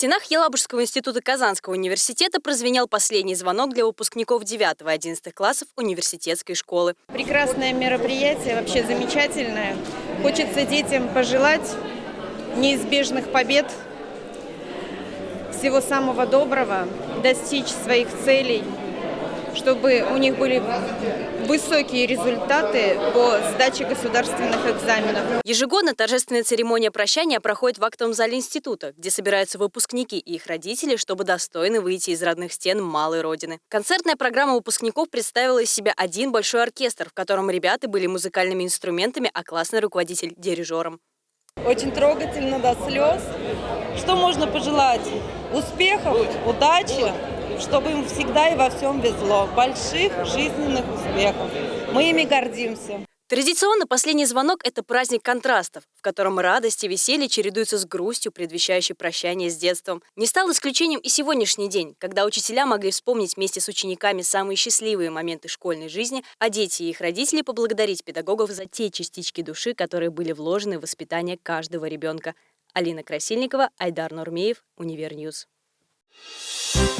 стенах Елабужского института Казанского университета прозвенел последний звонок для выпускников 9-11 классов университетской школы. Прекрасное мероприятие, вообще замечательное. Хочется детям пожелать неизбежных побед, всего самого доброго, достичь своих целей, чтобы у них были высокие результаты по сдаче государственных экзаменов. Ежегодно торжественная церемония прощания проходит в актовом зале института, где собираются выпускники и их родители, чтобы достойно выйти из родных стен малой родины. Концертная программа выпускников представила из себя один большой оркестр, в котором ребята были музыкальными инструментами, а классный руководитель – дирижером. Очень трогательно до слез. Что можно пожелать? Успехов, удачи, чтобы им всегда и во всем везло. Больших жизненных успехов. Мы ими гордимся. Традиционно последний звонок – это праздник контрастов, в котором радость и веселье чередуются с грустью, предвещающей прощание с детством. Не стал исключением и сегодняшний день, когда учителя могли вспомнить вместе с учениками самые счастливые моменты школьной жизни, а дети и их родители поблагодарить педагогов за те частички души, которые были вложены в воспитание каждого ребенка. Алина Красильникова, Айдар Нурмеев, Универ News. Thank.